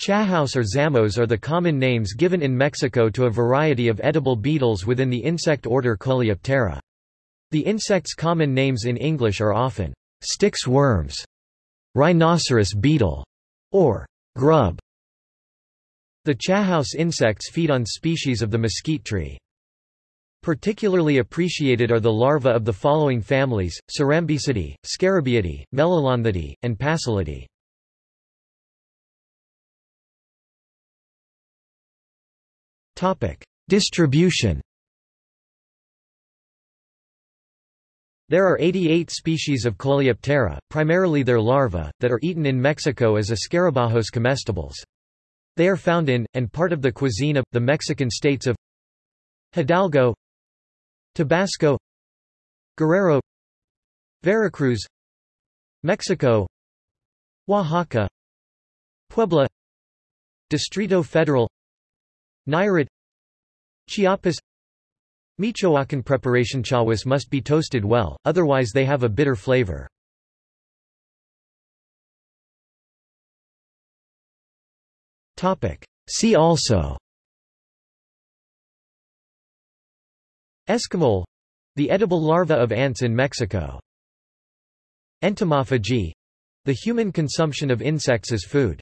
Chahouse or zamos are the common names given in Mexico to a variety of edible beetles within the insect order Coleoptera. The insect's common names in English are often Styx worms, rhinoceros beetle, or grub. The chahouse insects feed on species of the mesquite tree. Particularly appreciated are the larvae of the following families, Cerambycidae, Scarabaeidae, Melolonthidae, and Passalidae. Distribution There are 88 species of Coleoptera, primarily their larvae, that are eaten in Mexico as Escarabajos comestibles. They are found in, and part of the cuisine of, the Mexican states of Hidalgo Tabasco Guerrero Veracruz Mexico Oaxaca Puebla Distrito Federal Nayarit Chiapas Michoacan preparation chawas must be toasted well, otherwise they have a bitter flavor. See also Escamoles — the edible larva of ants in Mexico. Entomophagy — the human consumption of insects as food.